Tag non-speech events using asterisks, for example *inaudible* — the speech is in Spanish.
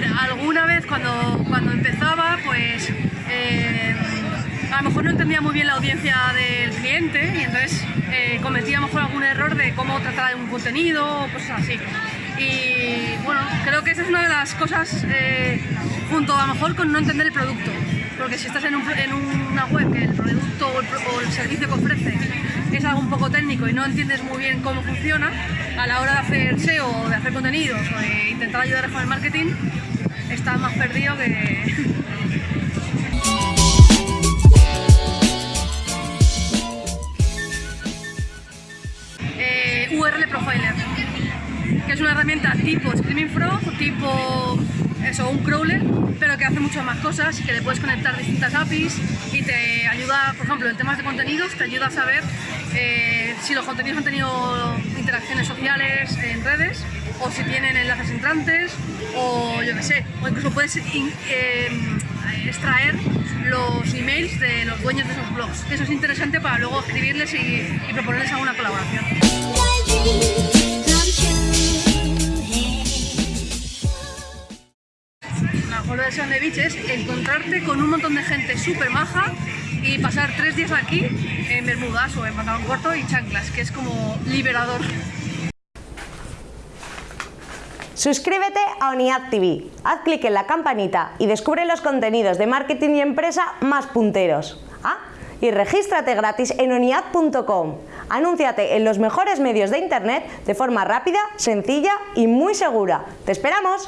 ver, alguna vez cuando, cuando empezaba, pues eh, a lo mejor no entendía muy bien la audiencia del cliente y entonces eh, cometía a lo mejor algún error de cómo tratar un contenido o cosas así. Y bueno, creo que esa es una de las cosas, eh, junto a lo mejor con no entender el producto. Porque si estás en, una web que el producto o el, servicio que ofrece es algo un poco técnico y no entiendes muy bien cómo funciona, a la hora de hacer SEO o de hacer contenidos o de intentar ayudar con el marketing, estás más perdido que... *laughs* eh, URL Profiler, que es una herramienta tipo Screaming Frog, tipo eso, un crawler, pero que hace muchas más cosas, que le puedes conectar distintas APIs y te ayuda, por ejemplo, en temas de contenidos, te ayuda a saber eh, si los contenidos han tenido interacciones sociales en redes o si tienen enlaces entrantes o yo qué sé, o incluso puedes eh, extraer los emails de los dueños de esos blogs. Eso es interesante para luego escribirles y, y proponerles alguna colaboración. La mejor versión de Beach es encontrarte con un montón de gente súper maja y pasar tres días aquí en Bermudas o en pantalón corto y chanclas, que es como liberador. Suscríbete a ONIAD TV, haz clic en la campanita y descubre los contenidos de marketing y empresa más punteros. Ah, y regístrate gratis en oniad.com. Anúnciate en los mejores medios de internet de forma rápida, sencilla y muy segura. ¡Te esperamos!